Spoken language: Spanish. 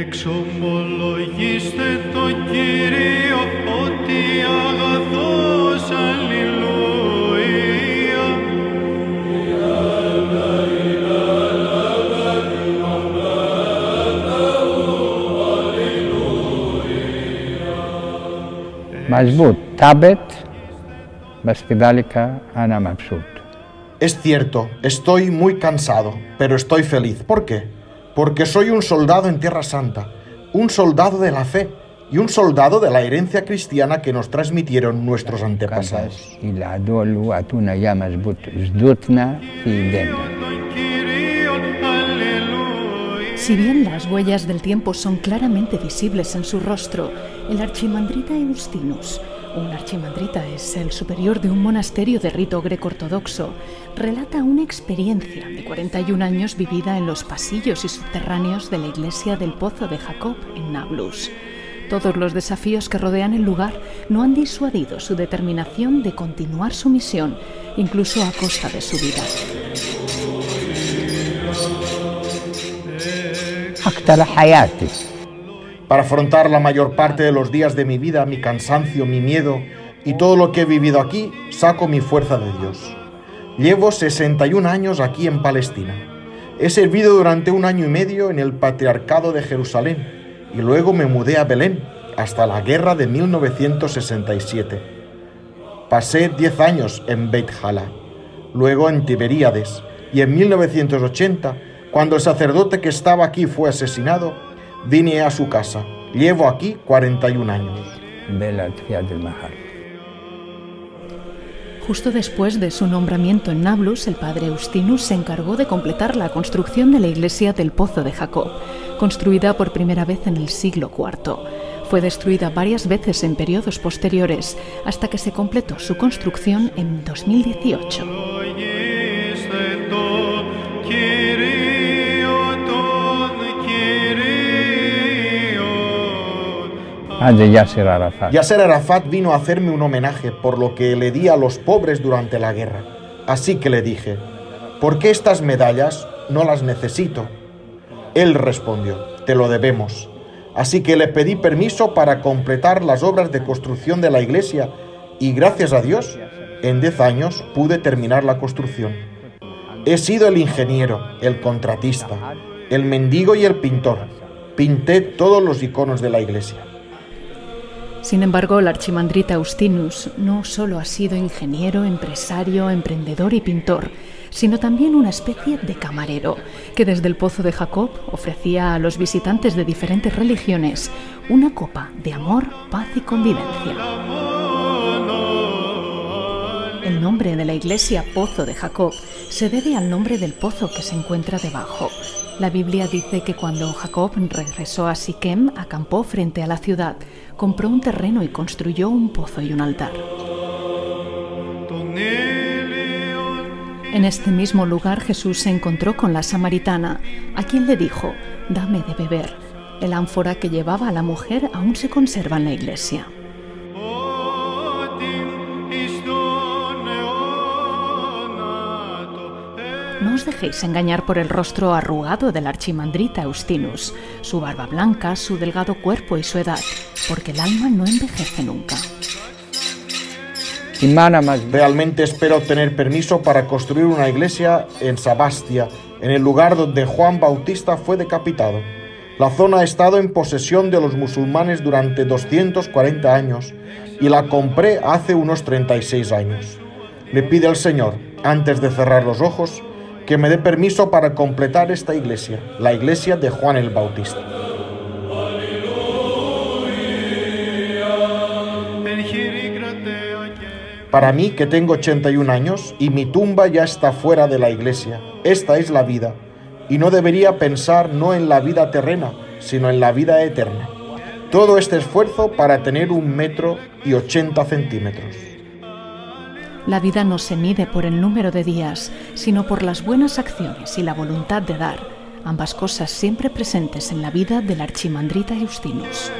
Εξομολογήστε το Κύριο ότι αγαθός αλληλούια. مظبوط ثابت بس كذلك أنا مبسوط Es cierto, estoy muy cansado, pero estoy feliz. ¿Por qué? porque soy un soldado en Tierra Santa, un soldado de la fe y un soldado de la herencia cristiana que nos transmitieron nuestros antepasados. Si bien las huellas del tiempo son claramente visibles en su rostro, el archimandrita Eustinus un archimandrita es el superior de un monasterio de rito greco-ortodoxo, relata una experiencia de 41 años vivida en los pasillos y subterráneos de la iglesia del Pozo de Jacob en Nablus. Todos los desafíos que rodean el lugar no han disuadido su determinación de continuar su misión, incluso a costa de su vida para afrontar la mayor parte de los días de mi vida, mi cansancio, mi miedo y todo lo que he vivido aquí, saco mi fuerza de Dios. Llevo 61 años aquí en Palestina. He servido durante un año y medio en el Patriarcado de Jerusalén y luego me mudé a Belén hasta la guerra de 1967. Pasé 10 años en Beit Hala, luego en Tiberíades y en 1980, cuando el sacerdote que estaba aquí fue asesinado, vine a su casa. Llevo aquí 41 años. Justo después de su nombramiento en Nablus, el padre Eustinus se encargó de completar la construcción de la iglesia del Pozo de Jacob, construida por primera vez en el siglo IV. Fue destruida varias veces en periodos posteriores, hasta que se completó su construcción en 2018. Ah, de Yasser Arafat. Yasser Arafat vino a hacerme un homenaje por lo que le di a los pobres durante la guerra. Así que le dije, ¿por qué estas medallas no las necesito? Él respondió, te lo debemos. Así que le pedí permiso para completar las obras de construcción de la iglesia y gracias a Dios, en 10 años pude terminar la construcción. He sido el ingeniero, el contratista, el mendigo y el pintor. Pinté todos los iconos de la iglesia. Sin embargo, el archimandrita Eustinus no solo ha sido ingeniero, empresario, emprendedor y pintor, sino también una especie de camarero, que desde el Pozo de Jacob ofrecía a los visitantes de diferentes religiones una copa de amor, paz y convivencia. El nombre de la iglesia Pozo de Jacob se debe al nombre del pozo que se encuentra debajo. La Biblia dice que cuando Jacob regresó a Siquem, acampó frente a la ciudad, compró un terreno y construyó un pozo y un altar. En este mismo lugar Jesús se encontró con la samaritana, a quien le dijo, dame de beber. El ánfora que llevaba a la mujer aún se conserva en la iglesia. No os dejéis engañar por el rostro arrugado del archimandrita Eustinus, su barba blanca, su delgado cuerpo y su edad, porque el alma no envejece nunca. Realmente espero obtener permiso para construir una iglesia en Sabastia, en el lugar donde Juan Bautista fue decapitado. La zona ha estado en posesión de los musulmanes durante 240 años y la compré hace unos 36 años. Le pide al Señor, antes de cerrar los ojos, que me dé permiso para completar esta iglesia, la iglesia de Juan el Bautista. Para mí, que tengo 81 años y mi tumba ya está fuera de la iglesia, esta es la vida, y no debería pensar no en la vida terrena, sino en la vida eterna. Todo este esfuerzo para tener un metro y 80 centímetros. La vida no se mide por el número de días, sino por las buenas acciones y la voluntad de dar, ambas cosas siempre presentes en la vida del archimandrita Eustinus.